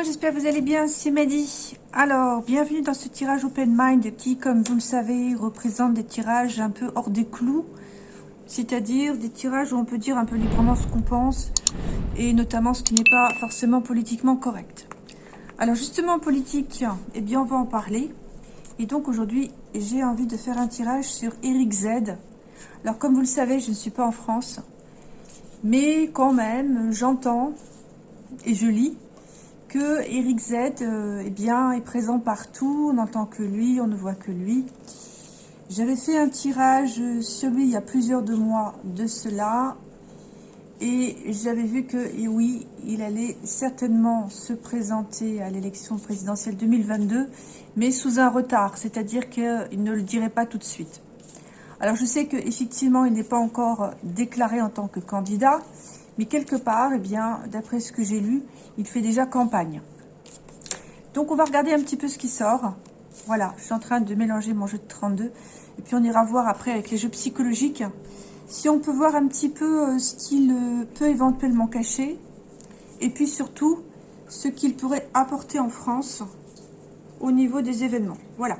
monde, j'espère que vous allez bien, c'est Mehdi. Alors, bienvenue dans ce tirage Open Mind qui, comme vous le savez, représente des tirages un peu hors des clous. C'est-à-dire des tirages où on peut dire un peu librement ce qu'on pense et notamment ce qui n'est pas forcément politiquement correct. Alors justement, politique, eh bien on va en parler. Et donc aujourd'hui, j'ai envie de faire un tirage sur Eric Z. Alors comme vous le savez, je ne suis pas en France. Mais quand même, j'entends et je lis que Eric Z euh, eh est présent partout, on n'entend que lui, on ne voit que lui. J'avais fait un tirage sur lui il y a plusieurs mois de cela, et j'avais vu que, et oui, il allait certainement se présenter à l'élection présidentielle 2022, mais sous un retard, c'est-à-dire qu'il ne le dirait pas tout de suite. Alors je sais qu'effectivement, il n'est pas encore déclaré en tant que candidat, mais quelque part, eh bien, d'après ce que j'ai lu, il fait déjà campagne. Donc, on va regarder un petit peu ce qui sort. Voilà, je suis en train de mélanger mon jeu de 32. Et puis, on ira voir après avec les jeux psychologiques si on peut voir un petit peu euh, ce qu'il euh, peut éventuellement cacher. Et puis, surtout, ce qu'il pourrait apporter en France au niveau des événements. Voilà.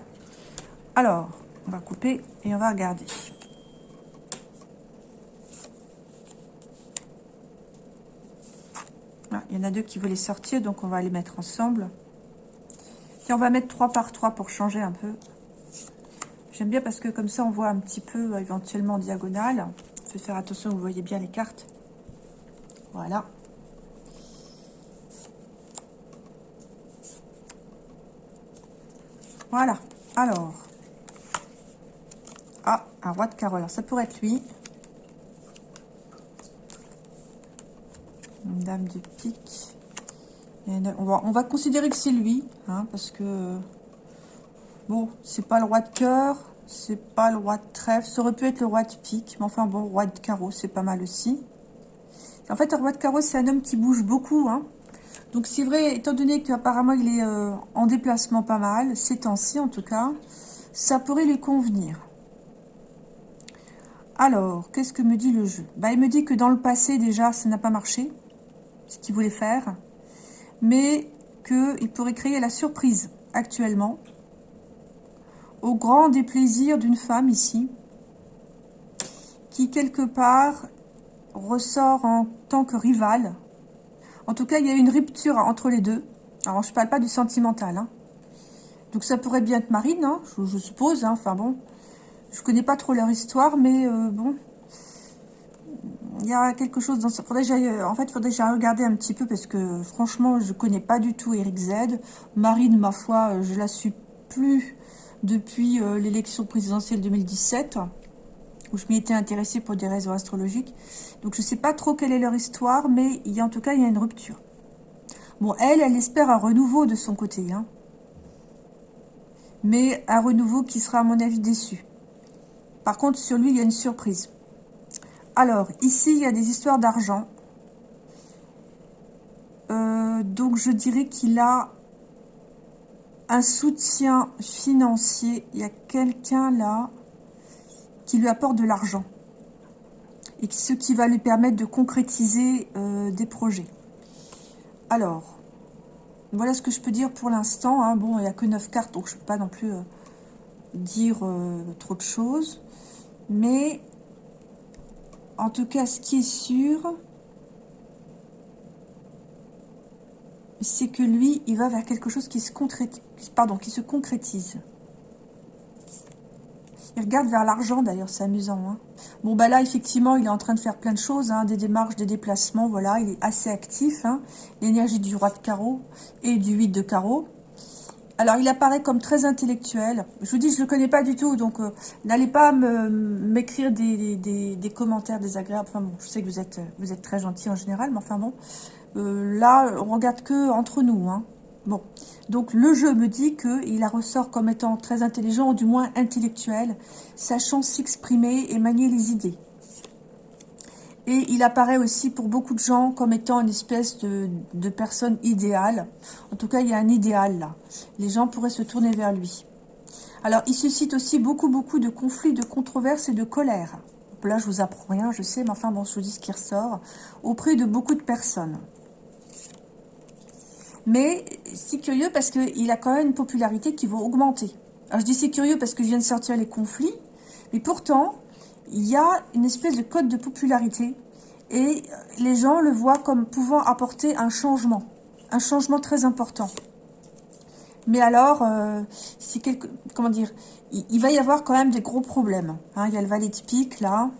Alors, on va couper et on va regarder. Il y en a deux qui voulaient sortir, donc on va les mettre ensemble. Et on va mettre 3 par 3 pour changer un peu. J'aime bien parce que comme ça, on voit un petit peu euh, éventuellement en diagonale. Faut faire attention, vous voyez bien les cartes. Voilà. Voilà. Alors. Ah, un roi de carreau. Alors, ça pourrait être lui. Dame de pique. On va, on va considérer que c'est lui, hein, parce que, bon, c'est pas le roi de cœur, c'est pas le roi de trèfle, ça aurait pu être le roi de pique, mais enfin bon, roi de carreau, c'est pas mal aussi. En fait, un roi de carreau, c'est un homme qui bouge beaucoup, hein. Donc c'est vrai, étant donné qu'apparemment il est euh, en déplacement pas mal, ces temps-ci en tout cas, ça pourrait lui convenir. Alors, qu'est-ce que me dit le jeu? Bah, Il me dit que dans le passé déjà, ça n'a pas marché ce qu'il voulait faire, mais qu'il pourrait créer la surprise actuellement, au grand déplaisir d'une femme ici, qui quelque part ressort en tant que rivale. En tout cas, il y a une rupture entre les deux. Alors, je ne parle pas du sentimental. Hein. Donc, ça pourrait bien être Marine, hein, je, suppose. Hein. Enfin bon, je connais pas trop leur histoire, mais euh, bon, il y a quelque chose dans ça. Faudrait euh, en fait, il faudrait que regarder un petit peu parce que franchement, je connais pas du tout Eric Z. Marine, ma foi, euh, je la suis plus depuis euh, l'élection présidentielle 2017 où je m'y étais intéressée pour des raisons astrologiques. Donc, je sais pas trop quelle est leur histoire, mais il y a, en tout cas, il y a une rupture. Bon, elle, elle espère un renouveau de son côté. Hein. Mais un renouveau qui sera, à mon avis, déçu. Par contre, sur lui, il y a une surprise. Alors, ici, il y a des histoires d'argent. Euh, donc, je dirais qu'il a un soutien financier. Il y a quelqu'un là qui lui apporte de l'argent. Et ce qui va lui permettre de concrétiser euh, des projets. Alors, voilà ce que je peux dire pour l'instant. Hein. Bon, il n'y a que 9 cartes, donc je ne peux pas non plus euh, dire trop de choses. Mais en tout cas, ce qui est sûr, c'est que lui, il va vers quelque chose qui se, concrétise, pardon, qui se concrétise. Il regarde vers l'argent, d'ailleurs, c'est amusant. Hein. bon, bah là, effectivement, il est en train de faire plein de choses, hein, des démarches, des déplacements, voilà, il est assez actif. Hein. L'énergie du roi de carreau et du 8 de carreau. Alors, il apparaît comme très intellectuel. Je vous dis, je ne le connais pas du tout, donc euh, n'allez pas m'écrire des, commentaires désagréables. Enfin bon, je sais que vous êtes, vous êtes très gentil en général, mais enfin bon, euh, là, on regarde que entre nous. Hein. Bon, donc le jeu me dit qu'il ressort comme étant très intelligent, ou du moins intellectuel, sachant s'exprimer et manier les idées. Et il apparaît aussi pour beaucoup de gens comme étant une espèce de, personne idéale. En tout cas, il y a un idéal là. Les gens pourraient se tourner vers lui. Alors, il suscite aussi beaucoup, beaucoup de conflits, de controverses et de colère. Là, je vous apprends rien, je sais, mais enfin, bon, je vous dis ce qui ressort. Auprès de beaucoup de personnes. Mais c'est curieux parce qu'il a quand même une popularité qui va augmenter. Alors je dis c'est curieux parce que je viens de sortir les conflits, mais pourtant, il y a une espèce de code de popularité et les gens le voient comme pouvant apporter un changement, un changement très important. Mais alors, euh, quelque, comment dire, il, va y avoir quand même des gros problèmes. Hein. il y a le valet de pique là.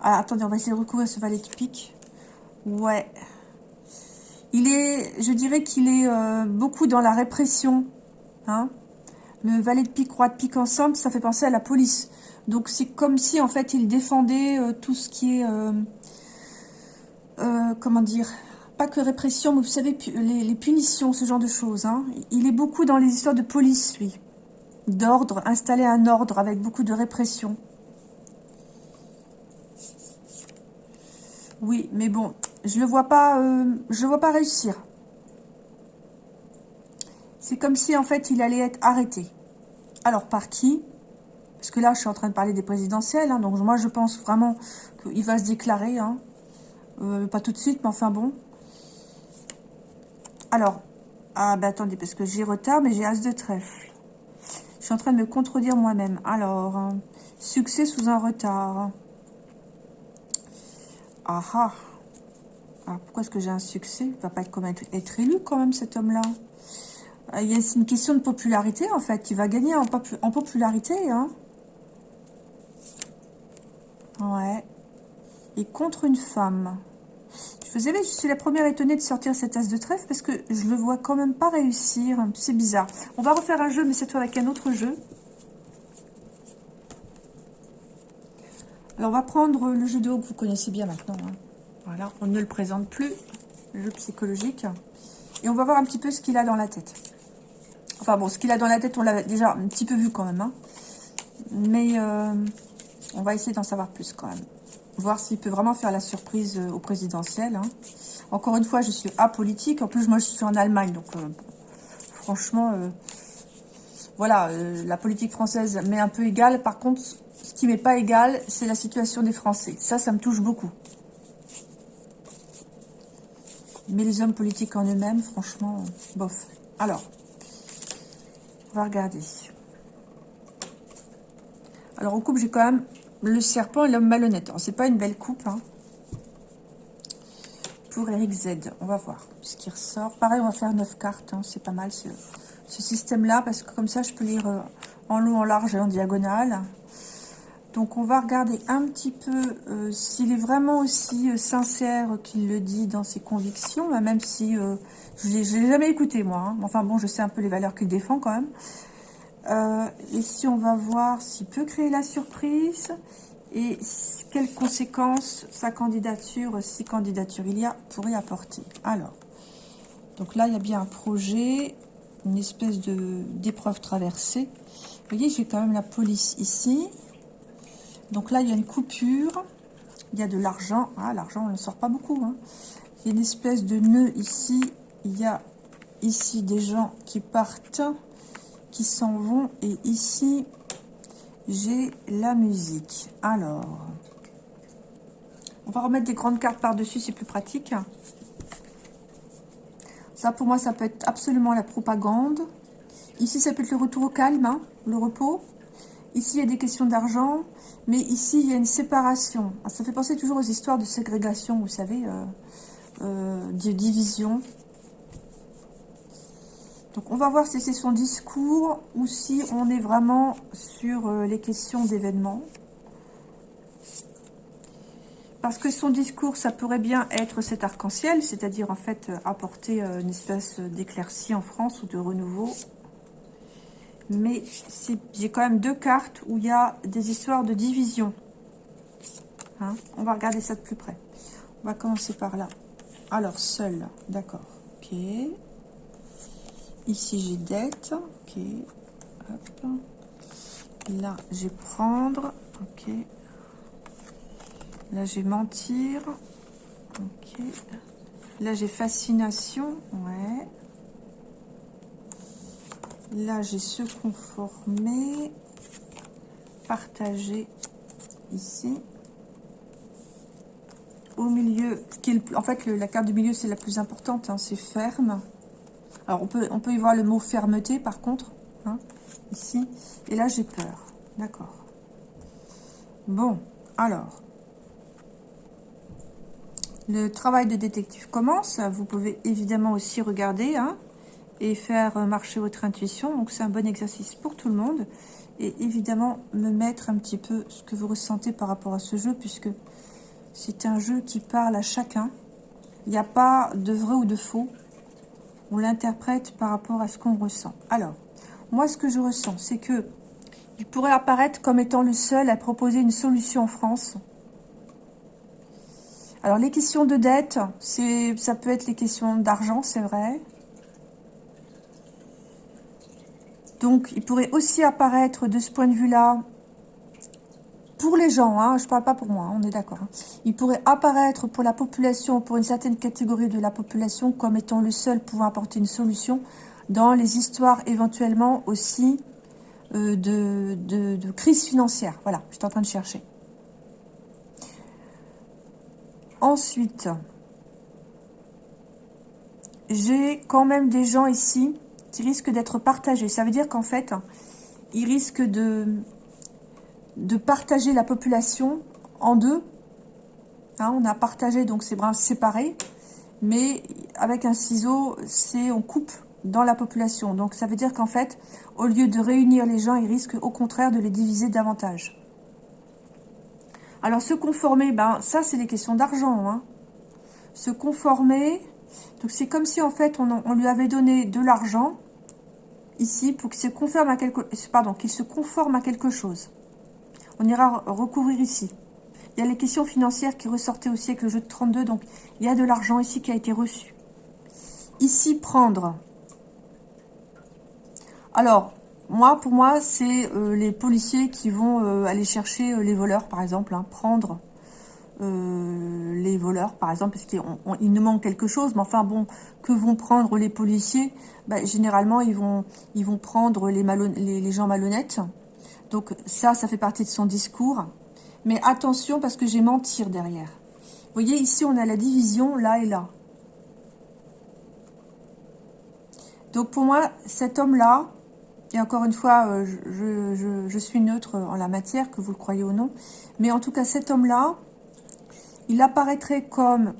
Ah, attendez, on va essayer de recouvrir ce valet de pique. Ouais. Il est, je dirais qu'il est euh, beaucoup dans la répression. Hein. Le valet de pique, roi de pique ensemble, ça fait penser à la police. Donc c'est comme si en fait il défendait euh, tout ce qui est, comment dire, pas que répression, mais vous savez, les, punitions, ce genre de choses. Hein. Il est beaucoup dans les histoires de police, lui. D'ordre, installer un ordre avec beaucoup de répression. Oui, mais bon, je le vois pas, euh, je le vois pas réussir. C'est comme si, en fait, il allait être arrêté. Alors, par qui? Parce que là, je suis en train de parler des présidentielles, hein, donc moi, je pense vraiment qu'il va se déclarer. Hein. Euh, pas tout de suite, mais enfin bon. Alors, ah bah attendez, parce que j'ai retard, mais j'ai as de trèfle. Je suis en train de me contredire moi-même. Alors, hein, succès sous un retard. Ah ah. Pourquoi est-ce que j'ai un succès? Il va pas être, élu quand même, cet homme-là. Euh, y a une question de popularité, en fait. Il va gagner en, popularité, hein. Ouais. Et contre une femme. Vous savez, je suis la première étonnée de sortir cette as de trèfle parce que je le vois quand même pas réussir. C'est bizarre. On va refaire un jeu, mais cette fois avec un autre jeu. Alors, on va prendre le jeu de haut que vous connaissez bien maintenant. Hein. Voilà, on ne le présente plus, le jeu psychologique. Et on va voir un petit peu ce qu'il a dans la tête. Enfin bon, ce qu'il a dans la tête, on l'a déjà un petit peu vu quand même. Hein. Mais euh, on va essayer d'en savoir plus quand même voir s'il peut vraiment faire la surprise euh, au présidentiel. Hein. Encore une fois, je suis apolitique. En plus, moi, je suis en Allemagne. Donc, euh, franchement, voilà, la politique française m'est un peu égale. Par contre, ce qui m'est pas égal, c'est la situation des Français. Ça, ça me touche beaucoup. Mais les hommes politiques en eux-mêmes, franchement, bof. Alors, regarder. Alors, au couple, j'ai quand même le serpent et l'homme malhonnête. C'est pas une belle coupe. Hein. Pour Eric Z. On va voir ce qui ressort. Pareil, on va faire 9 cartes. Hein. C'est pas mal ce, système-là. Parce que comme ça, je peux lire euh, en long, en large et en diagonale. Donc, on va regarder un petit peu euh, s'il est vraiment aussi euh, sincère qu'il le dit dans ses convictions. Bah, même si je ne l'ai jamais écouté, moi. Hein. Enfin bon, je sais un peu les valeurs qu'il défend quand même. Euh, ici, on va voir s'il peut créer la surprise et quelles conséquences sa candidature, si candidature il y a, pourrait apporter. Alors, donc là, il y a bien un projet, une espèce d'épreuve traversée. Vous voyez, j'ai quand même la police ici. Donc là, il y a une coupure. Il y a de l'argent. Ah, l'argent, on ne sort pas beaucoup. Hein. Il y a une espèce de nœud ici. Il y a ici des gens qui partent qui s'en vont. Et ici, j'ai la musique. Alors, on va remettre des grandes cartes par-dessus, c'est plus pratique. Ça, pour moi, ça peut être absolument la propagande. Ici, ça peut être le retour au calme, hein, le repos. Ici, il y a des questions d'argent. Mais ici, il y a une séparation. Ah, ça fait penser toujours aux histoires de ségrégation, vous savez, euh, euh, de division. Donc on va voir si c'est son discours ou si on est vraiment sur euh, les questions d'événements. Parce que son discours, ça pourrait bien être cet arc-en-ciel, c'est-à-dire en fait euh, apporter euh, une espèce d'éclaircie en France ou de renouveau. Mais j'ai quand même deux cartes où il y a des histoires de division. Hein. on va regarder ça de plus près. On va commencer par là. Alors, seul, d'accord. Ok. Ici, j'ai dette. Ok. Là, je vais prendre. Ok. Là, j'ai mentir. Ok. Là, j'ai fascination. Ouais. Là, j'ai se conformer. Partager. Ici. Au milieu, en fait, la carte du milieu, c'est la plus importante. Hein, c'est ferme. Alors, on peut, on peut y voir le mot fermeté, par contre, hein, ici. Et là, j'ai peur. D'accord. Bon, alors. Le travail de détective commence. Vous pouvez évidemment aussi regarder hein, et faire marcher votre intuition. Donc, c'est un bon exercice pour tout le monde. Et évidemment, me mettre un petit peu ce que vous ressentez par rapport à ce jeu, puisque c'est un jeu qui parle à chacun. Il n'y a pas de vrai ou de faux. On l'interprète par rapport à ce qu'on ressent. Alors, moi, ce que je ressens, c'est que il pourrait apparaître comme étant le seul à proposer une solution en France. Alors, les questions de dette, ça peut être les questions d'argent, c'est vrai. Donc, il pourrait aussi apparaître de ce point de vue-là, pour les gens, hein, je ne parle pas pour moi, hein, on est d'accord. Hein. il pourrait apparaître pour la population, pour une certaine catégorie de la population, comme étant le seul pouvant apporter une solution dans les histoires éventuellement aussi euh, de, de, crise financière. Voilà, je suis en train de chercher. Ensuite, j'ai quand même des gens ici qui risquent d'être partagés. Ça veut dire qu'en fait, ils risquent de, de partager la population en deux. Hein, on a partagé donc ces brins séparés, mais avec un ciseau, c'est on coupe dans la population. Donc ça veut dire qu'en fait, au lieu de réunir les gens, ils risquent au contraire de les diviser davantage. Alors se conformer, ben ça c'est des questions d'argent. Hein. Se conformer, donc c'est comme si en fait on, lui avait donné de l'argent ici pour qu'il se conforme à quelque, pardon, qu'il se conforme à quelque chose. On ira recouvrir ici. Il y a les questions financières qui ressortaient aussi avec le jeu de 32, donc il y a de l'argent ici qui a été reçu. Ici, prendre. Alors, moi, pour moi, c'est euh, les policiers qui vont euh, aller chercher euh, les voleurs, par exemple, hein, prendre les voleurs, par exemple, parce qu'il nous manque quelque chose. Mais enfin, bon, que vont prendre les policiers? Bah, Généralement, ils vont, prendre les, gens malhonnêtes. Donc ça, ça fait partie de son discours. Mais attention, parce que j'ai mentir derrière. Vous voyez, ici, on a la division là et là. Donc pour moi, cet homme-là, et encore une fois, euh, je, suis neutre en la matière, que vous le croyez ou non. Mais en tout cas, cet homme-là, il apparaîtrait comme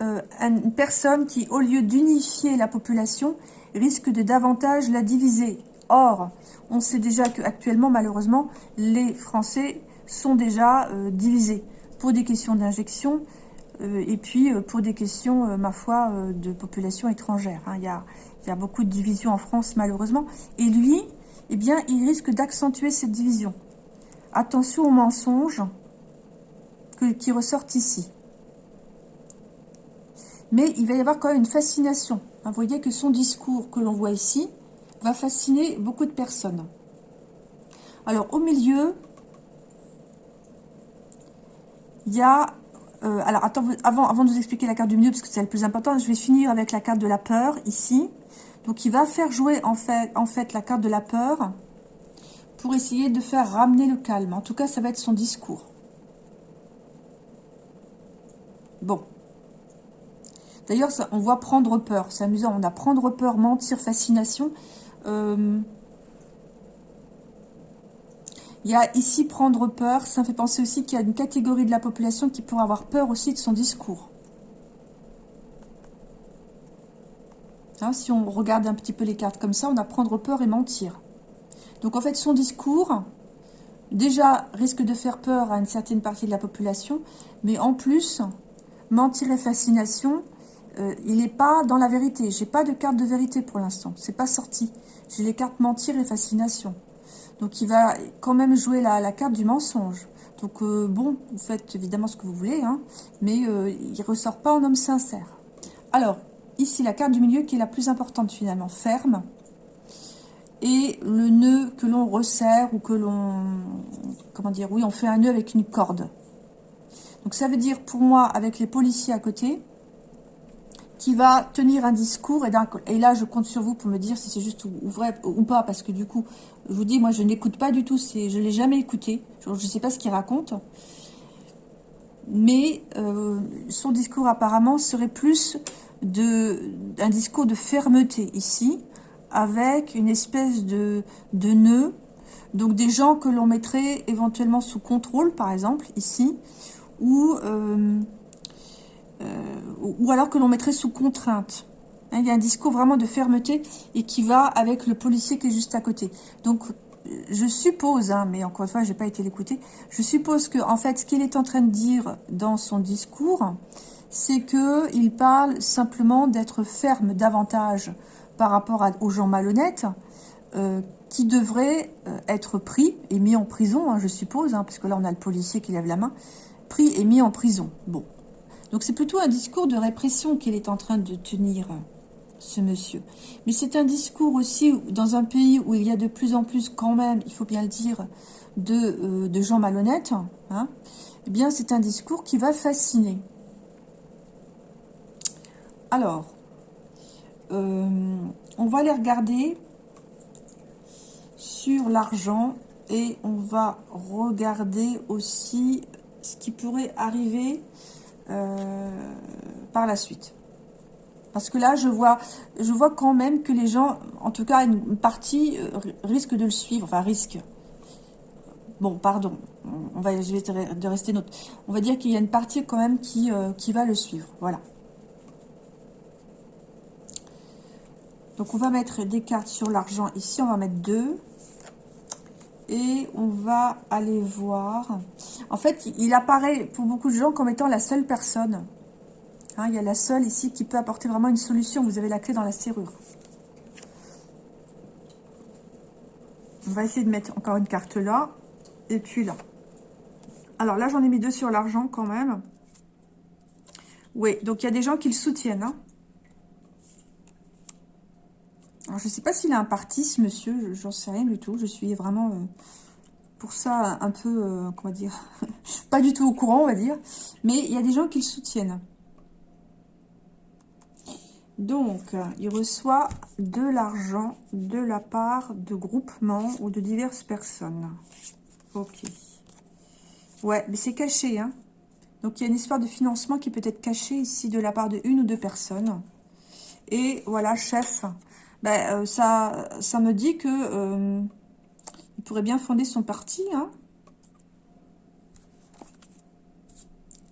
euh, une personne qui, au lieu d'unifier la population, risque de davantage la diviser. Or, on sait déjà qu'actuellement, malheureusement, les Français sont déjà euh, divisés pour des questions d'injection et puis pour des questions, ma foi, de population étrangère. Hein. Il y a il y a beaucoup de divisions en France, malheureusement. Et lui, eh bien, il risque d'accentuer cette division. Attention aux mensonges qui ressortent ici. Mais il va y avoir quand même une fascination. Vous voyez que son discours que l'on voit ici va fasciner beaucoup de personnes. Alors, au milieu, il y a... Euh, alors, attends, avant, avant de vous expliquer la carte du milieu, parce que c'est le plus important, je vais finir avec la carte de la peur, ici. Donc, il va faire jouer en fait, en fait la carte de la peur pour essayer de faire ramener le calme. En tout cas, ça va être son discours. Bon. D'ailleurs, on voit prendre peur. C'est amusant. On a prendre peur, mentir, fascination. Euh, il y a ici prendre peur. Ça fait penser aussi qu'il y a une catégorie de la population qui pourrait avoir peur aussi de son discours. Hein, si on regarde un petit peu les cartes comme ça, on a prendre peur et mentir. Donc en fait, son discours, déjà, risque de faire peur à une certaine partie de la population, mais en plus, mentir et fascination, euh, il n'est pas dans la vérité. J'ai pas de carte de vérité pour l'instant. C'est pas sorti. J'ai les cartes mentir et fascination. Donc il va quand même jouer la, carte du mensonge. Donc euh, bon, vous faites évidemment ce que vous voulez, hein, mais euh, il ressort pas en homme sincère. Alors, ici la carte du milieu qui est la plus importante finalement, ferme. Et le nœud que l'on resserre ou que l'on... Comment dire Oui, on fait un nœud avec une corde. Donc ça veut dire pour moi, avec les policiers à côté, qui va tenir un discours, et, là je compte sur vous pour me dire si c'est juste ou, vrai ou pas, parce que du coup, je vous dis, moi je n'écoute pas du tout, je ne l'ai jamais écouté, je ne sais pas ce qu'il raconte, mais euh, son discours apparemment serait plus de un discours de fermeté ici, avec une espèce de, de nœud, donc des gens que l'on mettrait éventuellement sous contrôle, par exemple, ici, ou, euh, ou alors que l'on mettrait sous contrainte. Hein, il y a un discours vraiment de fermeté et qui va avec le policier qui est juste à côté. Donc, je suppose, hein, mais encore une fois, je n'ai pas été l'écouter, je suppose que en fait, ce qu'il est en train de dire dans son discours, c'est qu'il parle simplement d'être ferme davantage par rapport aux gens malhonnêtes, euh, qui devraient euh, être pris et mis en prison, hein, je suppose, parce que là on a le policier qui lève la main, pris et mis en prison. Bon, donc c'est plutôt un discours de répression qu'il est en train de tenir, ce monsieur. Mais c'est un discours aussi dans un pays où il y a de plus en plus quand même, il faut bien le dire, de, euh, gens malhonnêtes, hein, eh bien c'est un discours qui va fasciner. Alors, euh, on va les regarder sur l'argent et on va regarder aussi ce qui pourrait arriver euh, par la suite. Parce que là, je vois, je vois quand même que les gens, en tout cas une partie, euh, risque de le suivre. Enfin, risque. Bon, pardon. On va, je de rester notre. On va dire qu'il y a une partie quand même qui, qui va le suivre. Voilà. Donc on va mettre des cartes sur l'argent ici, on va mettre deux. Et on va aller voir. En fait, il apparaît pour beaucoup de gens comme étant la seule personne. Hein, il y a la seule ici qui peut apporter vraiment une solution. Vous avez la clé dans la serrure. On va essayer de mettre encore une carte là. Et puis là. Alors là, j'en ai mis deux sur l'argent quand même. Oui, donc il y a des gens qui le soutiennent. Hein. Alors, je ne sais pas s'il a un parti, ce monsieur, j'en sais rien du tout. Je suis vraiment, euh, pour ça, un peu, euh, comment dire, pas du tout au courant, on va dire. Mais il y a des gens qui le soutiennent. Donc, il reçoit de l'argent de la part de groupements ou de diverses personnes. Ok. Ouais, mais c'est caché, hein. Donc, il y a une histoire de financement qui peut être cachée ici de la part de une ou deux personnes. Et voilà, chef, ben, euh, ça, ça me dit que euh, il pourrait bien fonder son parti, hein.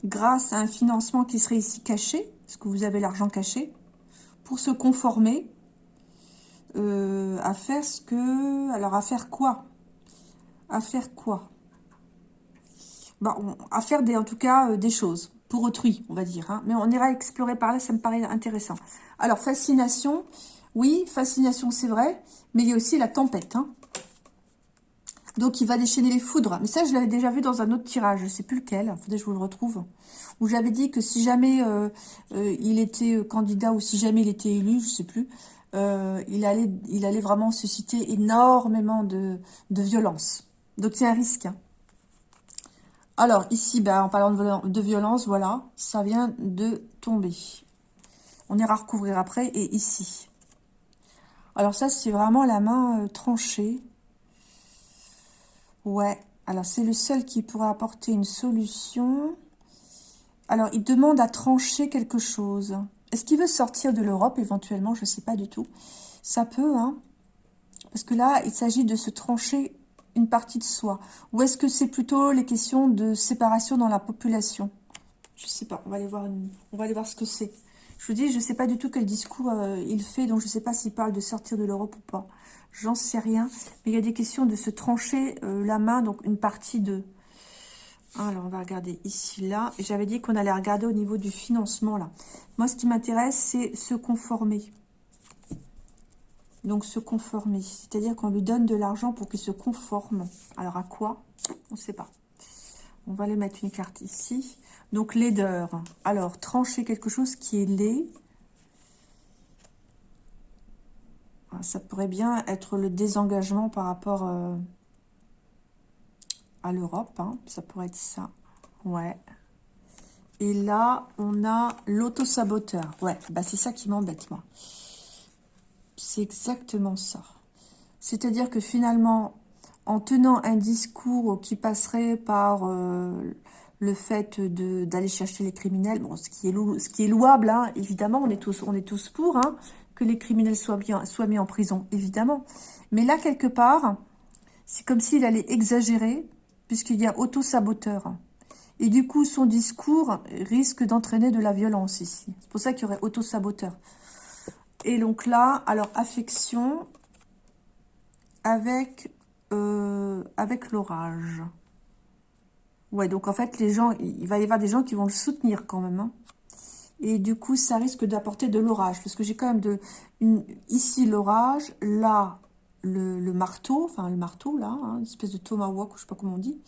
grâce à un financement qui serait ici caché, parce que vous avez l'argent caché, pour se conformer euh, à faire ce que... Alors, à faire quoi? À faire quoi? Ben, À faire, des, en tout cas, des choses. Pour autrui, on va dire. Hein. Mais on ira explorer par là, ça me paraît intéressant. Alors, fascination, oui, fascination, c'est vrai, mais il y a aussi la tempête. Hein. Donc, il va déchaîner les foudres. Mais ça, je l'avais déjà vu dans un autre tirage. Je ne sais plus lequel. Faudrait que je vous le retrouve. Où j'avais dit que si jamais euh, euh, il était euh, candidat ou si jamais il était élu, je ne sais plus, il, allait, vraiment susciter énormément de, violence. Donc, c'est un risque. Hein. Alors, ici, ben, en parlant de violence, voilà, ça vient de tomber. On ira recouvrir après. Et ici, alors ça, c'est vraiment la main euh, tranchée. Ouais, alors c'est le seul qui pourrait apporter une solution. Alors, il demande à trancher quelque chose. Est-ce qu'il veut sortir de l'Europe éventuellement? Je ne sais pas du tout. Ça peut, hein Parce que là, il s'agit de se trancher une partie de soi. Ou est-ce que c'est plutôt les questions de séparation dans la population? Je ne sais pas. On voir, on va aller voir ce que c'est. Je vous dis, je ne sais pas du tout quel discours euh, il fait, donc je ne sais pas s'il parle de sortir de l'Europe ou pas. J'en sais rien. Mais il y a des questions de se trancher euh, la main, donc une partie de... Alors, on va regarder ici, là. J'avais dit qu'on allait regarder au niveau du financement, là. Moi, ce qui m'intéresse, c'est se conformer. Donc, se conformer. C'est-à-dire qu'on lui donne de l'argent pour qu'il se conforme. Alors, à quoi? On ne sait pas. On va aller mettre une carte ici. Donc, laideur. Alors, trancher quelque chose qui est laid. Ah, ça pourrait bien être le désengagement par rapport euh, à l'Europe. Hein. Ça pourrait être ça. Ouais. Et là, on a l'auto-saboteur. Ouais, bah c'est ça qui m'embête, moi. C'est exactement ça. C'est-à-dire que finalement, en tenant un discours qui passerait par euh, le fait d'aller chercher les criminels, ce qui est, louable, hein, évidemment, on est tous, pour hein, que les criminels soient, bien, mis en prison, évidemment. Mais là, quelque part, c'est comme s'il allait exagérer, puisqu'il y a auto-saboteur. Et du coup, son discours risque d'entraîner de la violence ici. C'est pour ça qu'il y aurait auto-saboteur. Et donc là, alors affection avec, euh, avec l'orage. Ouais, donc en fait, les gens, il va y avoir des gens qui vont le soutenir quand même. Hein. Et du coup, ça risque d'apporter de l'orage. Parce que j'ai quand même de, ici l'orage, là le, marteau, enfin le marteau là, hein, une espèce de tomahawk, je sais pas comment on dit.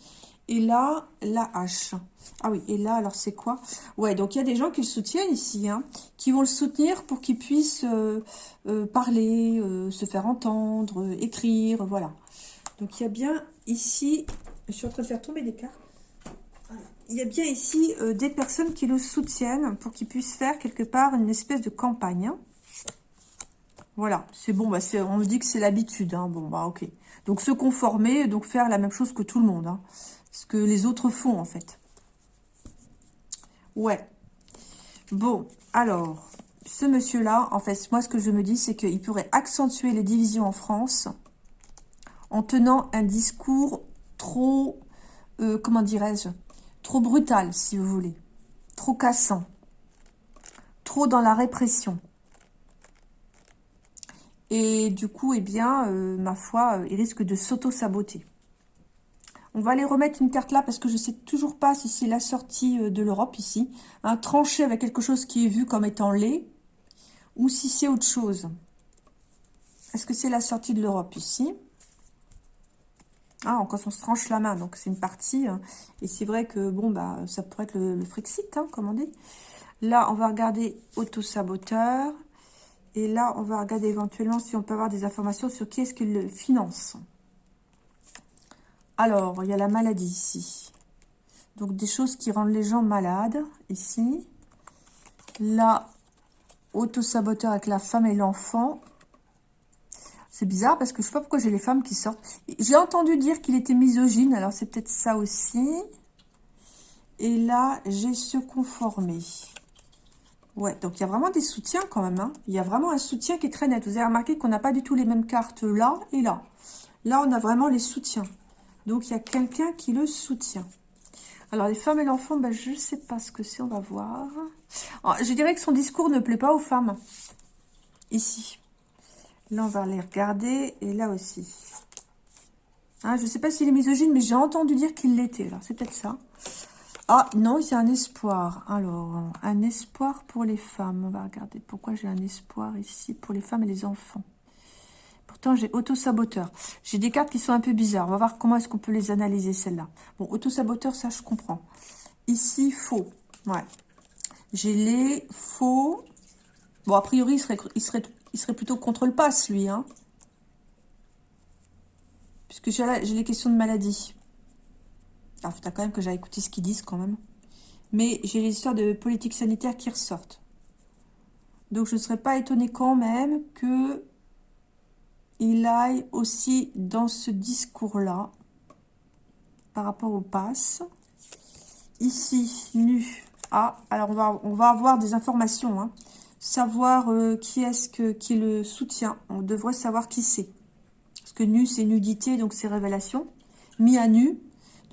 Et là, la hache. Ah oui, et là, alors c'est quoi? Ouais, donc il y a des gens qui le soutiennent ici, hein, qui vont le soutenir pour qu'il puisse euh, euh, parler, euh, se faire entendre, écrire, voilà. Donc il y a bien ici, je suis en train de faire tomber des cartes. Il y a bien ici des personnes qui le soutiennent pour qu'il puisse faire quelque part une espèce de campagne. Hein. Voilà, c'est bon, bah on me dit que c'est l'habitude. Hein. Bon, bah ok. Donc se conformer, donc faire la même chose que tout le monde. Hein. Ce que les autres font, en fait. Ouais. Bon, alors, ce monsieur-là, en fait, moi, ce que je me dis, c'est qu'il pourrait accentuer les divisions en France en tenant un discours trop, euh, comment dirais-je, trop brutal, si vous voulez, trop cassant, trop dans la répression. Et du coup, eh bien, euh, ma foi, euh, il risque de s'auto-saboter. On va aller remettre une carte là parce que je ne sais toujours pas si c'est la sortie euh, de l'Europe ici. Un tranché avec quelque chose qui est vu comme étant laid ou si c'est autre chose. Est-ce que c'est la sortie de l'Europe ici? Ah, quand on se tranche la main, donc c'est une partie. Hein. Et c'est vrai que, bon, bah, ça pourrait être le, Frexit, hein, comme on dit. Là, on va regarder auto-saboteur. Et là, on va regarder éventuellement si on peut avoir des informations sur qui est-ce qui le finance. Alors, il y a la maladie ici. Donc, des choses qui rendent les gens malades, ici. Là, auto-saboteur avec la femme et l'enfant. C'est bizarre parce que je sais pas pourquoi j'ai les femmes qui sortent. J'ai entendu dire qu'il était misogyne, alors c'est peut-être ça aussi. Et là, j'ai se conformer. Ouais, donc il y a vraiment des soutiens quand même. Hein. Il y a vraiment un soutien qui est très net. Vous avez remarqué qu'on n'a pas du tout les mêmes cartes là et là. Là, on a vraiment les soutiens. Donc, il y a quelqu'un qui le soutient. Alors, les femmes et l'enfant, ben, je ne sais pas ce que c'est, on va voir. Oh, je dirais que son discours ne plaît pas aux femmes. Ici. Là, on va les regarder. Et là aussi. Hein, je ne sais pas s'il est misogyne, mais j'ai entendu dire qu'il l'était. Alors, c'est peut-être ça. Ah, non, c'est un espoir. Alors, un espoir pour les femmes. On va regarder pourquoi j'ai un espoir ici pour les femmes et les enfants. Pourtant, j'ai auto-saboteur. J'ai des cartes qui sont un peu bizarres. On va voir comment est-ce qu'on peut les analyser, celles-là. Bon, auto-saboteur, ça, je comprends. Ici, faux. Ouais. J'ai les faux. Bon, a priori, il serait, il serait, il serait plutôt contre le pass, lui. Hein. Puisque j'ai les questions de maladie. Il faut quand même que j'aille écouter ce qu'ils disent quand même. Mais j'ai les histoires de politique sanitaire qui ressortent. Donc je ne serais pas étonnée quand même que il aille aussi dans ce discours-là par rapport au pass. Ici, nu. Ah, alors on va, on va avoir des informations. Hein. Savoir euh, qui est-ce qui le soutient. On devrait savoir qui c'est. Parce que nu, c'est nudité, donc c'est révélation. Mis à nu,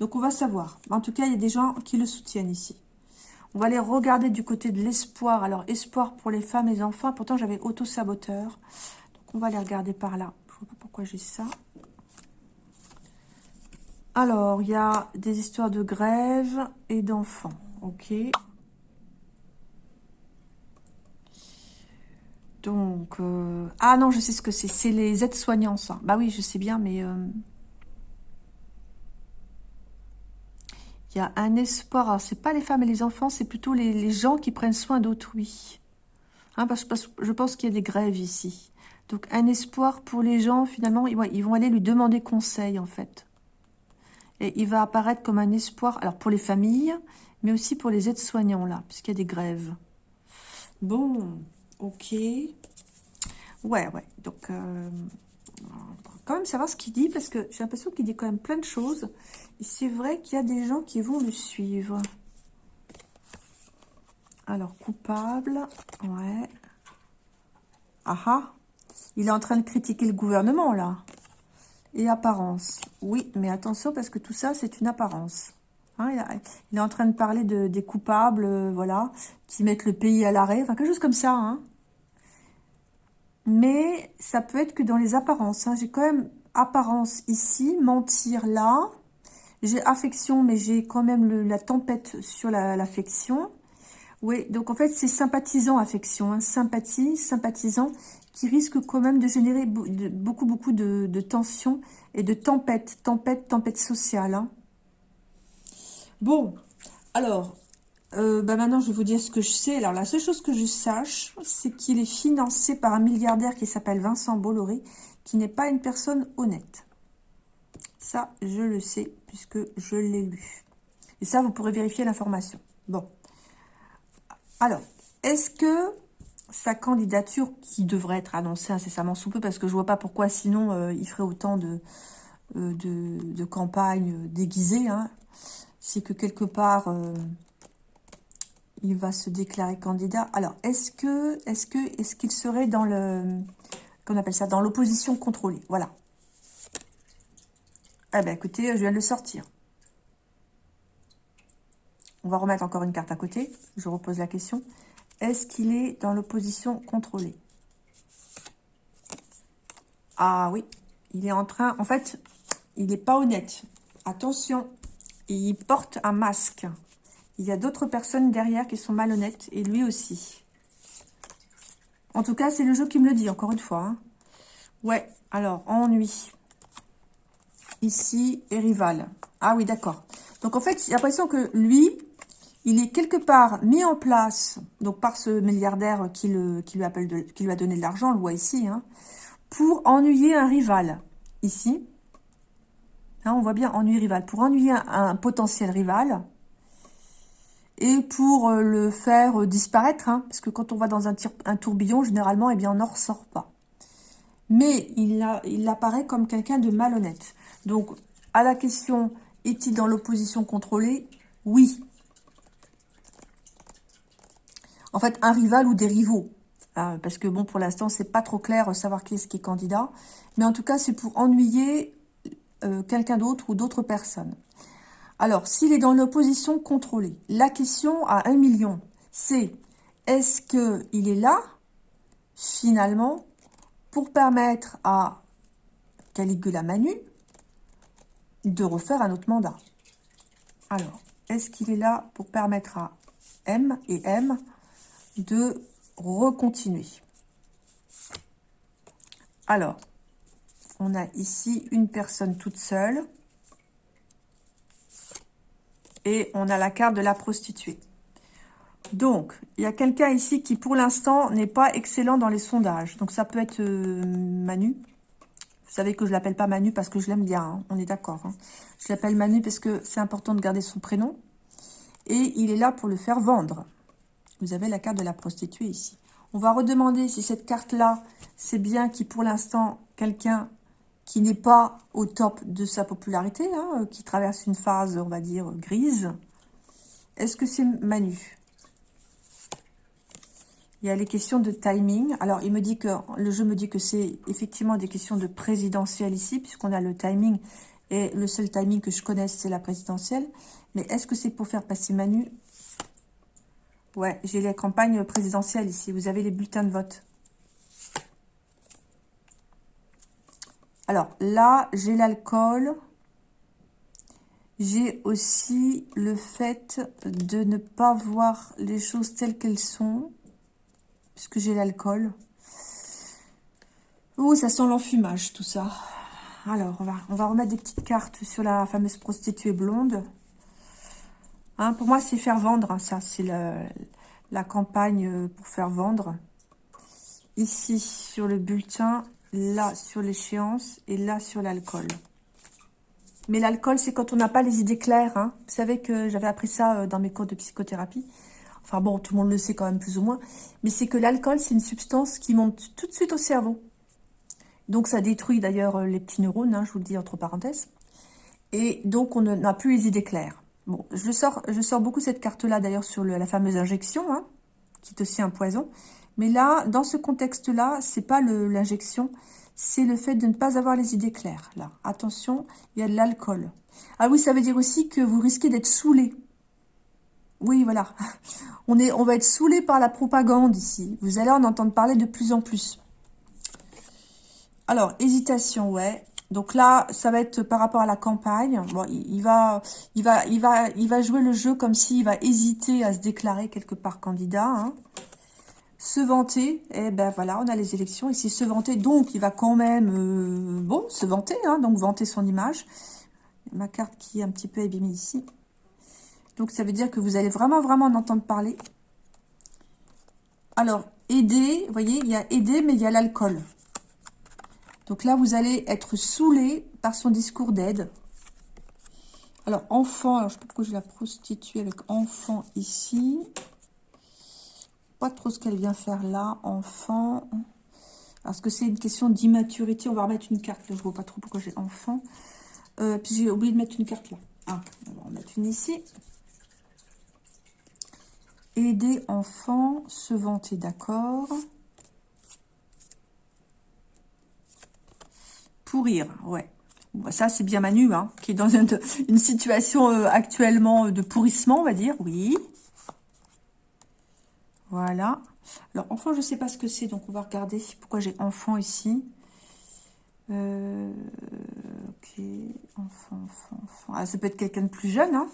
donc, on va savoir. En tout cas, il y a des gens qui le soutiennent ici. On va aller regarder du côté de l'espoir. Alors, espoir pour les femmes et les enfants. Pourtant, j'avais auto-saboteur. Donc, on va aller regarder par là. Je ne sais pas pourquoi j'ai ça. Alors, il y a des histoires de grève et d'enfants. Ok. Donc, euh, ah non, je sais ce que c'est. C'est les aides-soignants, ça. Bah oui, je sais bien, mais... Euh, Il y a un espoir. Alors, c'est pas les femmes et les enfants, c'est plutôt les, gens qui prennent soin d'autrui. Hein, parce, que je pense qu'il y a des grèves ici. Donc, un espoir pour les gens, finalement, ils, vont aller lui demander conseil, en fait. Et il va apparaître comme un espoir, alors pour les familles, mais aussi pour les aides-soignants, là, puisqu'il y a des grèves. Bon, ok. Ouais, ouais, donc, euh, quand même savoir ce qu'il dit, parce que j'ai l'impression qu'il dit quand même plein de choses. Et c'est vrai qu'il y a des gens qui vont le suivre. Alors, coupable, ouais. Ah ah, il est en train de critiquer le gouvernement, là. Et apparence. Oui, mais attention, parce que tout ça, c'est une apparence. Hein, il, est en train de parler de, des coupables, euh, voilà, qui mettent le pays à l'arrêt, enfin, quelque chose comme ça, hein. Mais ça peut être que dans les apparences. Hein. J'ai quand même apparence ici, mentir là. J'ai affection, mais j'ai quand même la tempête sur l'affection. oui, donc en fait, c'est sympathisant, affection. Hein. Sympathie, sympathisant, qui risque quand même de générer beaucoup, beaucoup de, tensions et de tempête, tempête, tempête sociale. Hein. Bon, alors, euh, bah maintenant, je vais vous dire ce que je sais. Alors, la seule chose que je sache, c'est qu'il est financé par un milliardaire qui s'appelle Vincent Bolloré, qui n'est pas une personne honnête. Ça, je le sais, puisque je l'ai lu. Et ça, vous pourrez vérifier l'information. Bon. Alors, est-ce que sa candidature, qui devrait être annoncée incessamment sous peu, parce que je vois pas pourquoi sinon euh, il ferait autant de, euh, de, campagnes déguisées, hein. c'est que quelque part il va se déclarer candidat. Alors, est-ce que, est-ce que, est-ce qu'il serait dans le, qu'on appelle ça, dans l'opposition contrôlée? Voilà. Eh bien, écoutez, je viens de le sortir. On va remettre encore une carte à côté. Je repose la question. Est-ce qu'il est dans l'opposition contrôlée? Ah oui, il est en train... En fait, il n'est pas honnête. Attention, il porte un masque. Il y a d'autres personnes derrière qui sont malhonnêtes, et lui aussi. En tout cas, c'est le jeu qui me le dit, encore une fois. Hein. Ouais, alors, ennui. Ici, et rival. Ah oui, d'accord. Donc, en fait, j'ai l'impression que lui, il est quelque part mis en place, donc par ce milliardaire qui, lui, a donné de l'argent, on le voit ici, hein, pour ennuyer un rival. Ici, hein, on voit bien ennuyer rival. Pour ennuyer un potentiel rival, et pour euh, le faire euh, disparaître, hein, parce que quand on va dans un, tourbillon, généralement, eh bien, on n'en ressort pas. Mais il, apparaît comme quelqu'un de malhonnête. Donc, à la question, est-il dans l'opposition contrôlée? Oui. En fait, un rival ou des rivaux. Hein, parce que, bon, pour l'instant, c'est pas trop clair euh, savoir qui est-ce qui est candidat. Mais en tout cas, c'est pour ennuyer quelqu'un d'autre ou d'autres personnes. Alors, s'il est dans l'opposition contrôlée, la question à 1 million, c'est est-ce qu'il est là, finalement, pour permettre à Caligula Manu de refaire un autre mandat? Alors, est-ce qu'il est là pour permettre à M et M de recontinuer? Alors, on a ici une personne toute seule et on a la carte de la prostituée. Donc, il y a quelqu'un ici qui, pour l'instant, n'est pas excellent dans les sondages. Donc, ça peut être euh, Manu. Vous savez que je l'appelle pas Manu parce que je l'aime bien, hein. on est d'accord. Hein. Je l'appelle Manu parce que c'est important de garder son prénom. Et il est là pour le faire vendre. Vous avez la carte de la prostituée ici. On va redemander si cette carte-là, c'est bien qui, pour l'instant, quelqu'un qui n'est pas au top de sa popularité, hein, qui traverse une phase, on va dire, grise. Est-ce que c'est Manu? Il y a les questions de timing. Alors, il me dit que le jeu me dit que c'est effectivement des questions de présidentielle ici, puisqu'on a le timing, et le seul timing que je connaisse, c'est la présidentielle. Mais est-ce que c'est pour faire passer Manu? Ouais, j'ai les campagnes présidentielles ici. Vous avez les bulletins de vote. Alors là, j'ai l'alcool. J'ai aussi le fait de ne pas voir les choses telles qu'elles sont, puisque j'ai l'alcool. Oh, ça sent l'enfumage, tout ça. Alors, on va, remettre des petites cartes sur la fameuse prostituée blonde. Hein, pour moi, c'est faire vendre, hein, ça. C'est la campagne pour faire vendre. Ici, sur le bulletin, là sur l'échéance et là sur l'alcool. Mais l'alcool, c'est quand on n'a pas les idées claires. Hein. Vous savez que j'avais appris ça euh, dans mes cours de psychothérapie. Enfin bon, tout le monde le sait quand même plus ou moins. Mais c'est que l'alcool, c'est une substance qui monte tout de suite au cerveau. Donc ça détruit d'ailleurs euh, les petits neurones, hein, je vous le dis entre parenthèses. Et donc on n'a plus les idées claires. Bon, je sors, beaucoup cette carte-là d'ailleurs sur la fameuse injection, hein, qui est aussi un poison. Mais là, dans ce contexte-là, c'est pas l'injection, c'est le fait de ne pas avoir les idées claires. Attention, il y a de l'alcool. Ah oui, ça veut dire aussi que vous risquez d'être saoulé. Oui, voilà. On, va être saoulé par la propagande ici. Vous allez en entendre parler de plus en plus. Alors, hésitation, ouais. Donc là, ça va être par rapport à la campagne. Bon, il, va, il va, il va, il va jouer le jeu comme s'il va hésiter à se déclarer quelque part candidat. Hein. Se vanter, eh ben voilà, on a les élections ici. Se vanter, donc il va quand même, euh, bon, se vanter, hein, donc vanter son image. Ma carte qui est un petit peu abîmée ici. Donc ça veut dire que vous allez vraiment, vraiment en entendre parler. Alors, aider, voyez, il y a aider, mais il y a l'alcool. Donc là, vous allez être saoulé par son discours d'aide. Alors, enfant, alors je ne sais pas pourquoi je la prostitue avec enfant ici. Pas trop ce qu'elle vient faire là, enfant. Parce que c'est une question d'immaturité. On va remettre une carte là, je vois pas trop pourquoi j'ai enfant. Euh, puis j'ai oublié de mettre une carte là. Ah, on va en mettre une ici. Aider enfant, se vanter, d'accord. Pourrir, ouais. Ça, c'est bien Manu, hein, qui est dans une, situation euh, actuellement de pourrissement, on va dire. Oui. Voilà. Alors, enfant, je ne sais pas ce que c'est, donc on va regarder pourquoi j'ai enfant ici. Euh, ok, enfant, enfant, enfant. Ah, ça peut être quelqu'un de plus jeune, hein.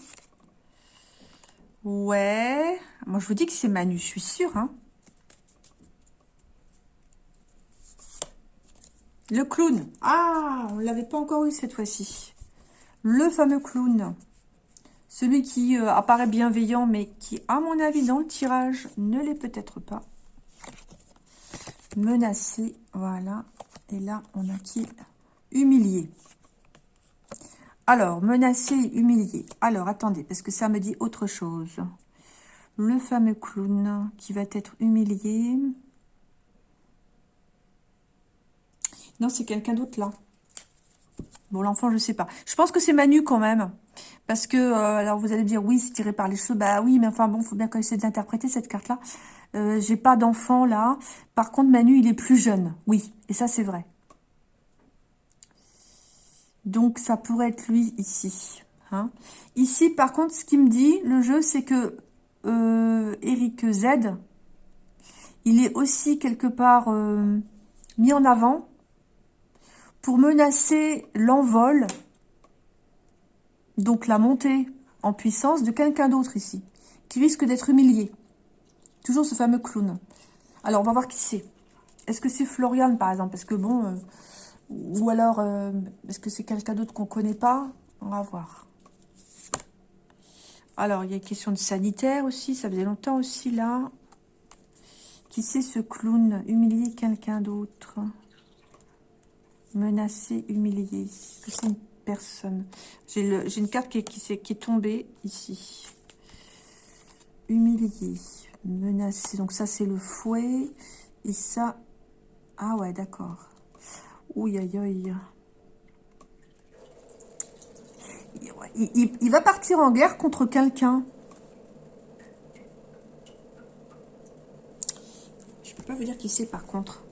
Ouais. Moi, je vous dis que c'est Manu, je suis sûre, hein. Le clown. Ah, on ne l'avait pas encore eu cette fois-ci. Le fameux clown. Celui qui euh, apparaît bienveillant, mais qui, à mon avis, dans le tirage, ne l'est peut-être pas. Menacé, voilà. Et là, on a qui? Humilié. Alors, menacé, humilié. Alors, attendez, parce que ça me dit autre chose. Le fameux clown qui va être humilié. Non, c'est quelqu'un d'autre là. Bon, l'enfant, je sais pas. Je pense que c'est Manu quand même. Parce que, euh, alors vous allez dire, oui, c'est tiré par les cheveux. Bah oui, mais enfin bon, faut bien essaie d'interpréter cette carte-là. Euh, J'ai pas d'enfant là. Par contre, Manu, il est plus jeune. Oui, et ça, c'est vrai. Donc, ça pourrait être lui ici. Hein. Ici, par contre, ce qui me dit, le jeu, c'est que euh, Eric Z, il est aussi quelque part euh, mis en avant pour menacer l'envol, donc la montée en puissance de quelqu'un d'autre ici, qui risque d'être humilié. Toujours ce fameux clown. Alors, on va voir qui c'est. Est-ce que c'est Florian, par exemple? Parce que bon... Euh, ou alors, euh, est-ce que c'est quelqu'un d'autre qu'on ne connaît pas? On va voir. Alors, il y a une question de sanitaire aussi. Ça faisait longtemps aussi, là. Qui c'est ce clown Humilier quelqu'un d'autre? C'est une personne J'ai une carte qui qui, qui est tombée ici. Humilié, menacé. Donc ça, c'est le fouet. Et ça... Ah ouais, d'accord. Ouh, aïe, aïe. Il, il, va partir en guerre contre quelqu'un. Je peux pas vous dire qui c'est par contre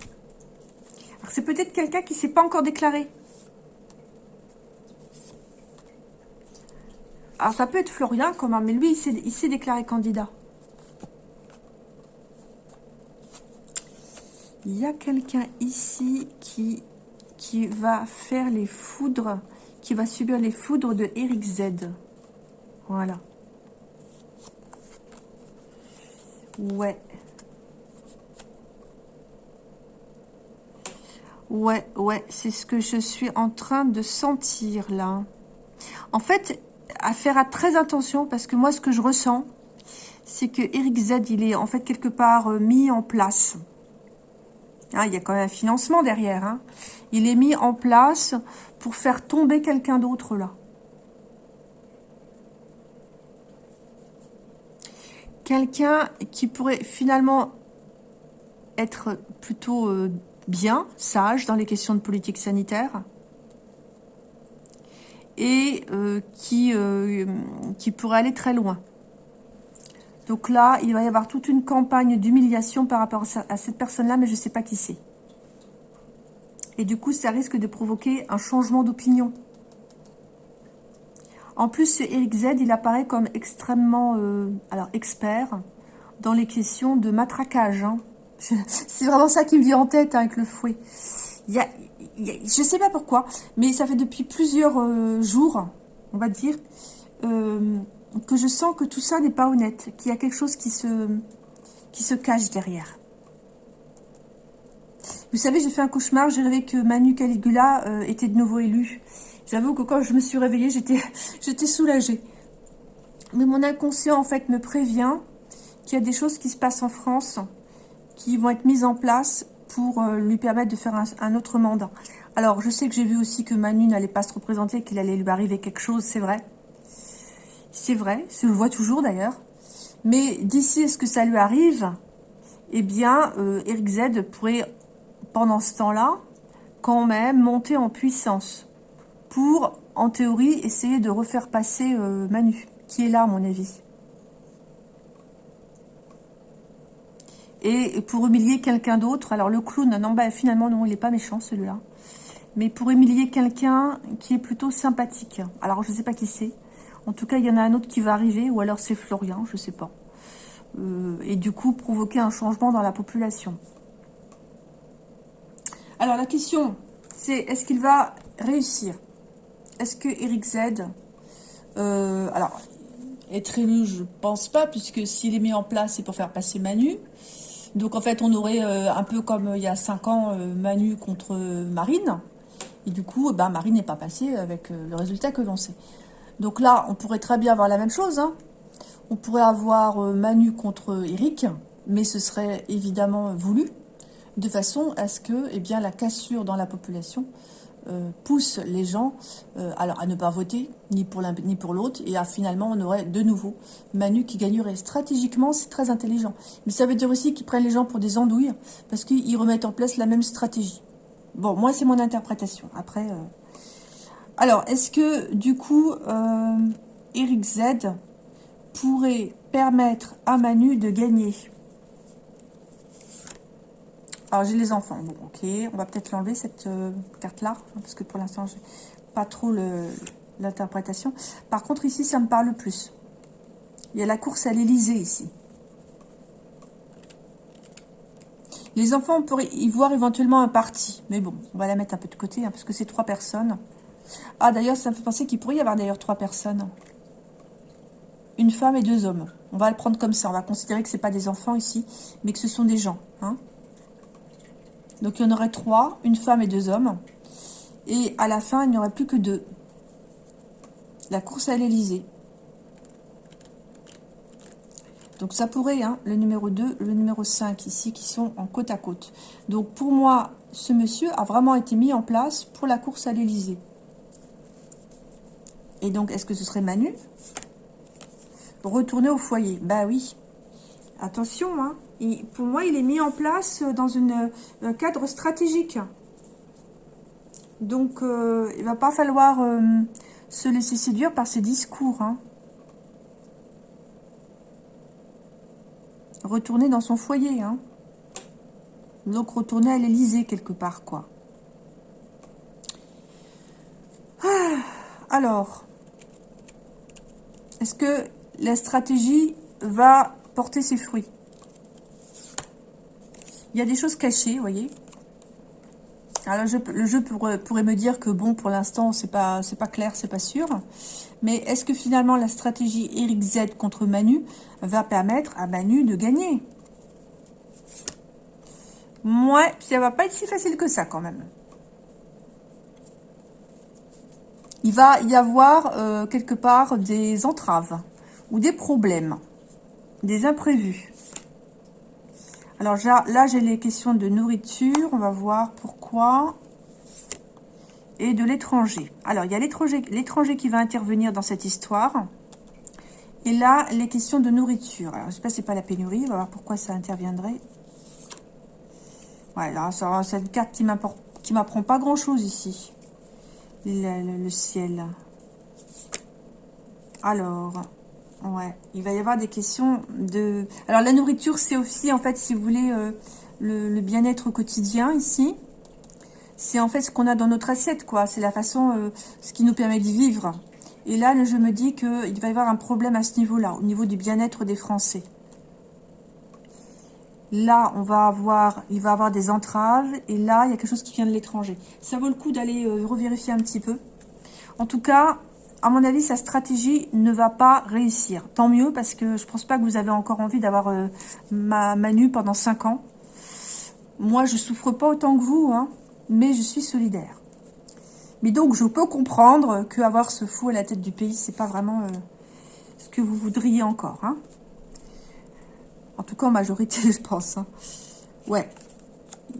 c'est peut-être quelqu'un qui s'est pas encore déclaré. Alors, ça peut être Florian, comment, mais lui, il s'est déclaré candidat. Il y a quelqu'un ici qui, qui va faire les foudres, qui va subir les foudres de Eric Z. Voilà. Ouais. Ouais, ouais, c'est ce que je suis en train de sentir là. En fait, à faire à très attention parce que moi, ce que je ressens, c'est que Eric Z, il est en fait quelque part euh, mis en place. Ah, il y a quand même un financement derrière. Hein. Il est mis en place pour faire tomber quelqu'un d'autre là. Quelqu'un qui pourrait finalement être plutôt... Euh, bien, sage dans les questions de politique sanitaire et euh, qui, euh, qui pourrait aller très loin. Donc là, il va y avoir toute une campagne d'humiliation par rapport à cette personne-là, mais je ne sais pas qui c'est. Et du coup, ça risque de provoquer un changement d'opinion. En plus, Eric Z, il apparaît comme extrêmement euh, alors expert dans les questions de matraquage. Hein. C'est vraiment ça qui me vient en tête hein, avec le fouet. Il y a, je sais pas pourquoi, mais ça fait depuis plusieurs euh, jours, on va dire, euh, que je sens que tout ça n'est pas honnête, qu'il y a quelque chose qui se, qui se cache derrière. Vous savez, j'ai fait un cauchemar, j'ai rêvé que Manu Caligula euh, était de nouveau élu. J'avoue que quand je me suis réveillée, j'étais soulagée. Mais mon inconscient, en fait, me prévient qu'il y a des choses qui se passent en France qui vont être mises en place pour euh, lui permettre de faire un, autre mandat. Alors, je sais que j'ai vu aussi que Manu n'allait pas se représenter, qu'il allait lui arriver quelque chose, c'est vrai. C'est vrai, je le vois toujours d'ailleurs. Mais d'ici à ce que ça lui arrive, eh bien, euh, Eric Z pourrait, pendant ce temps-là, quand même monter en puissance pour, en théorie, essayer de refaire passer euh, Manu, qui est là, à mon avis. Et pour humilier quelqu'un d'autre, alors le clown, non, bah, finalement, non, il n'est pas méchant, celui-là. Mais pour humilier quelqu'un qui est plutôt sympathique. Alors, je ne sais pas qui c'est. En tout cas, il y en a un autre qui va arriver, ou alors c'est Florian, je ne sais pas. Euh, et du coup, provoquer un changement dans la population. Alors, la question, c'est est-ce qu'il va réussir? Est-ce que Eric Z... Euh, alors, être élu, je pense pas, puisque s'il est mis en place, c'est pour faire passer Manu. Donc en fait, on aurait euh, un peu comme euh, il y a 5 ans, euh, Manu contre Marine. Et du coup, ben, Marine n'est pas passée avec le résultat que l'on sait. Donc là, on pourrait très bien avoir la même chose. Hein. On pourrait avoir Manu contre Eric, mais ce serait évidemment voulu, de façon à ce que eh bien, la cassure dans la population euh, pousse les gens euh, alors à ne pas voter, ni pour l'un ni pour l'autre, et à, finalement on aurait de nouveau Manu qui gagnerait. Stratégiquement, c'est très intelligent. Mais ça veut dire aussi qu'ils prennent les gens pour des andouilles, parce qu'ils remettent en place la même stratégie. Bon, moi c'est mon interprétation. Après, euh, alors est-ce que du coup, Eric Z pourrait permettre à Manu de gagner? Alors, j'ai les enfants. Bon, ok. On va peut-être l'enlever, cette euh, carte-là. Hein, parce que pour l'instant, j'ai pas trop l'interprétation. Par contre, ici, ça me parle plus. Il y a la course à l'Elysée, ici. Les enfants, on pourrait y voir éventuellement un parti. Mais bon, on va la mettre un peu de côté, hein, parce que c'est trois personnes. Ah, d'ailleurs, ça me fait penser qu'il pourrait y avoir d'ailleurs trois personnes. Une femme et deux hommes. On va le prendre comme ça. On va considérer que ce pas des enfants ici, mais que ce sont des gens. Hein donc, il y en aurait trois, une femme et deux hommes. Et à la fin, il n'y aurait plus que deux. La course à l'Elysée. Donc, ça pourrait, hein, le numéro 2, le numéro 5 ici, qui sont en côte à côte. Donc, pour moi, ce monsieur a vraiment été mis en place pour la course à l'Elysée. Et donc, est-ce que ce serait Manu? Retourner au foyer. Bah oui. Attention, hein pour moi, il est mis en place dans un cadre stratégique. Donc, euh, il va pas falloir euh, se laisser séduire par ses discours. Hein. Retourner dans son foyer. Hein. Donc, retourner à l'Elysée quelque part, quoi. Ah, alors, est-ce que la stratégie va porter ses fruits? Il y a des choses cachées, vous voyez. Alors le jeu, pourrait, me dire que bon, pour l'instant, c'est pas, pas clair, c'est pas sûr. Mais est-ce que finalement la stratégie Eric Z contre Manu va permettre à Manu de gagner? Ouais, ça va pas être si facile que ça quand même. Il va y avoir euh, quelque part des entraves ou des problèmes, des imprévus. Alors là, j'ai les questions de nourriture. On va voir pourquoi. Et de l'étranger. Alors, il y a l'étranger qui va intervenir dans cette histoire. Et là, les questions de nourriture. Alors, je ne sais pas si c'est pas la pénurie. On va voir pourquoi ça interviendrait. Ouais, là, c'est une carte qui m'apprend pas grand-chose ici. Le, ciel. Alors, ouais, il va y avoir des questions de... Alors, la nourriture, c'est aussi, en fait, si vous voulez, euh, le, bien-être quotidien ici. C'est en fait ce qu'on a dans notre assiette, quoi. C'est la façon, euh, ce qui nous permet de vivre. Et là, je me dis qu'il va y avoir un problème à ce niveau-là, au niveau du bien-être des Français. Là, on va avoir, il va avoir des entraves. Et là, il y a quelque chose qui vient de l'étranger. Ça vaut le coup d'aller euh, revérifier un petit peu. En tout cas, à mon avis, sa stratégie ne va pas réussir. Tant mieux, parce que je pense pas que vous avez encore envie d'avoir euh, ma Manu pendant 5 ans. Moi, je souffre pas autant que vous, hein, mais je suis solidaire. Mais donc, je peux comprendre qu'avoir ce fou à la tête du pays, c'est pas vraiment euh, ce que vous voudriez encore. Hein. En tout cas, en majorité, je pense. Hein. Ouais.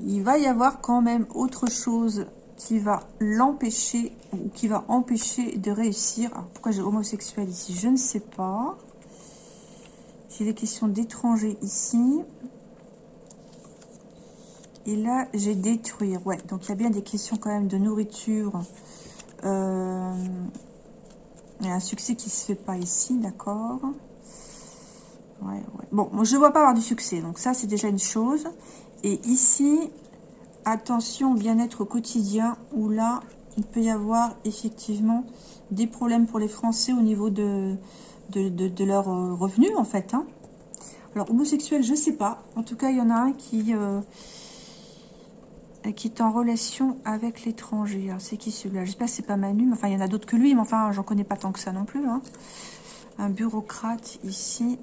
Il va y avoir quand même autre chose qui va l'empêcher ou qui va empêcher de réussir. pourquoi j'ai homosexuel ici? Je ne sais pas. J'ai des questions d'étrangers ici. Et là, j'ai détruire. Ouais, donc il y a bien des questions quand même de nourriture. Euh, il y a un succès qui se fait pas ici, d'accord ouais, ouais. Bon, je ne vois pas avoir du succès. Donc ça, c'est déjà une chose. Et ici, attention bien-être quotidien, où là, il peut y avoir effectivement des problèmes pour les Français au niveau de, de, de, euh, en fait. Hein. Alors, homosexuel, je sais pas. En tout cas, il y en a un qui... Euh, est en relation avec l'étranger. C'est qui celui-là? J'espère que c'est pas Manu. Enfin, il y en a d'autres que lui, mais enfin, j'en connais pas tant que ça non plus. Hein. Un bureaucrate ici.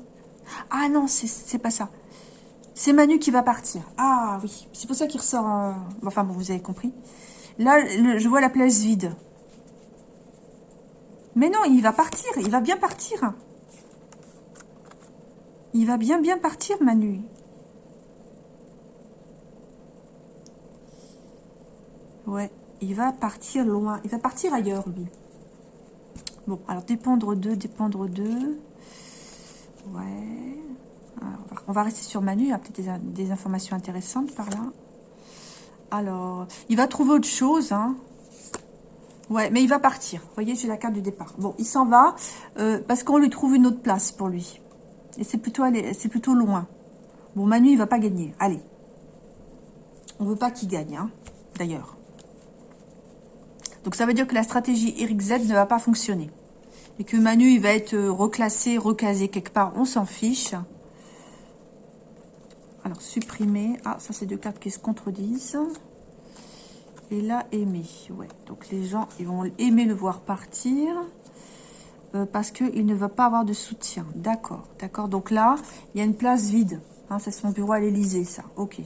Ah non, c'est pas ça. C'est Manu qui va partir. Ah oui, c'est pour ça qu'il ressort... Enfin, bon, vous avez compris. Là, je vois la place vide. Mais non, il va partir. Il va bien partir. Il va bien, bien partir, Manu. Ouais, il va partir loin. Il va partir ailleurs, lui. Bon, alors dépendre d'eux, dépendre d'eux. Ouais. On va rester sur Manu. Il y a peut-être des, informations intéressantes par là. Alors, il va trouver autre chose. Hein. Ouais, mais il va partir. Vous voyez, j'ai la carte du départ. Bon, il s'en va euh, parce qu'on lui trouve une autre place pour lui. Et c'est plutôt, loin. Bon, Manu, il va pas gagner. Allez. On veut pas qu'il gagne, hein, d'ailleurs. Donc ça veut dire que la stratégie Eric Z ne va pas fonctionner. Et que Manu, il va être euh, reclassé, recasé quelque part, on s'en fiche. Alors, supprimer. Ah, ça, c'est deux cartes qui se contredisent. Et là, aimer. Ouais, donc les gens, ils vont aimer le voir partir. Euh, parce qu'il ne va pas avoir de soutien. D'accord, d'accord. Donc là, il y a une place vide. Hein, c'est son bureau à l'Elysée, ça. Ok.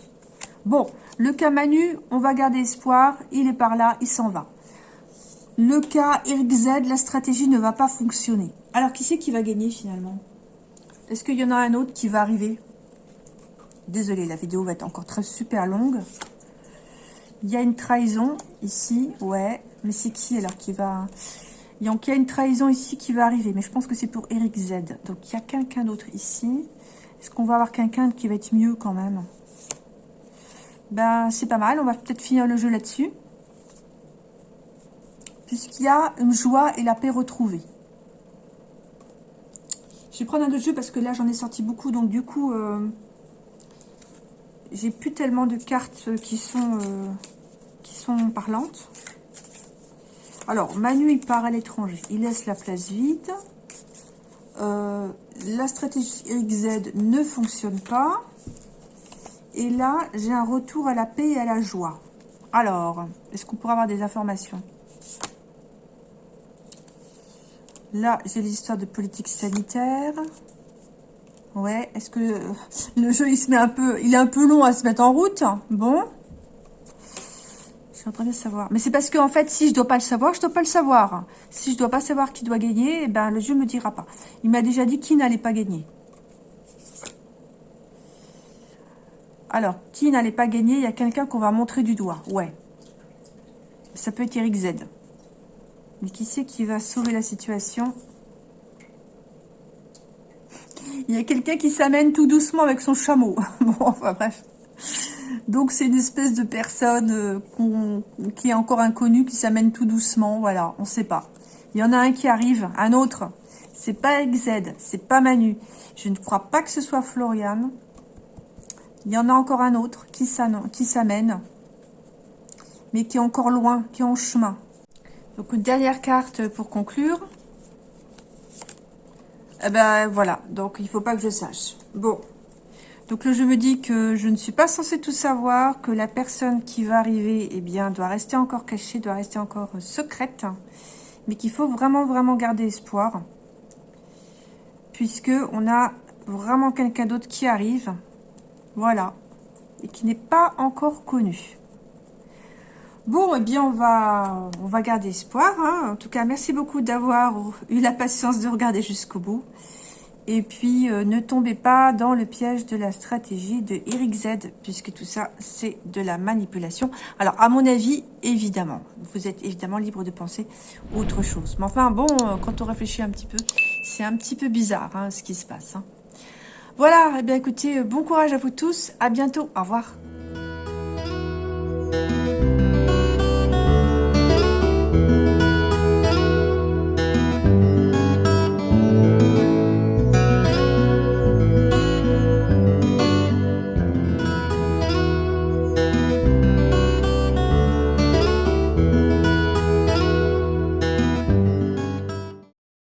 Bon, le cas Manu, on va garder espoir. Il est par là, il s'en va. Le cas Z, la stratégie ne va pas fonctionner. Alors, qui c'est qui va gagner finalement? Est-ce qu'il y en a un autre qui va arriver? Désolée, la vidéo va être encore très super longue. Il y a une trahison ici, ouais. Mais c'est qui alors qui va... Il y a une trahison ici qui va arriver, mais je pense que c'est pour Eric Z. Donc, il y a quelqu'un d'autre ici. Est-ce qu'on va avoir quelqu'un qui va être mieux quand même? Ben, c'est pas mal. On va peut-être finir le jeu là-dessus puisqu'il y a une joie et la paix retrouvée. Je vais prendre un autre jeu parce que là, j'en ai sorti beaucoup. Donc, du coup, euh, j'ai plus tellement de cartes qui sont, euh, qui sont parlantes. Alors, Manu, il part à l'étranger. Il laisse la place vide. Euh, la stratégie XZ ne fonctionne pas. Et là, j'ai un retour à la paix et à la joie. Alors, est-ce qu'on pourrait avoir des informations? Là, j'ai l'histoire de politique sanitaire. Ouais, est-ce que le jeu, il se met un peu... Il est un peu long à se mettre en route. Bon. Je suis en train de savoir. Mais c'est parce que, en fait, si je dois pas le savoir, je dois pas le savoir. Si je dois pas savoir qui doit gagner, eh ben, le jeu me dira pas. Il m'a déjà dit qui n'allait pas gagner. Alors, qui n'allait pas gagner Il y a quelqu'un qu'on va montrer du doigt. Ouais. Ça peut être Eric Z. Mais qui c'est qui va sauver la situation? Il y a quelqu'un qui s'amène tout doucement avec son chameau. bon, enfin bref. Donc c'est une espèce de personne euh, qui est encore inconnue, qui s'amène tout doucement, voilà, on ne sait pas. Il y en a un qui arrive, un autre, c'est pas XZ, c'est pas Manu. Je ne crois pas que ce soit Florian. Il y en a encore un autre qui s'amène, mais qui est encore loin, qui est en chemin. Donc une dernière carte pour conclure. Eh ben voilà, donc il faut pas que je sache. Bon, donc là je me dis que je ne suis pas censée tout savoir, que la personne qui va arriver, eh bien, doit rester encore cachée, doit rester encore secrète, mais qu'il faut vraiment, vraiment garder espoir, puisque on a vraiment quelqu'un d'autre qui arrive, voilà, et qui n'est pas encore connu. Bon, eh bien, on va, garder espoir. Hein. En tout cas, merci beaucoup d'avoir eu la patience de regarder jusqu'au bout. Et puis, euh, ne tombez pas dans le piège de la stratégie de Eric Z, puisque tout ça, c'est de la manipulation. Alors, à mon avis, évidemment, vous êtes évidemment libre de penser autre chose. Mais enfin, bon, euh, quand on réfléchit un petit peu, c'est un petit peu bizarre hein, ce qui se passe. Hein. Voilà, eh bien écoutez, bon courage à vous tous. À bientôt. Au revoir.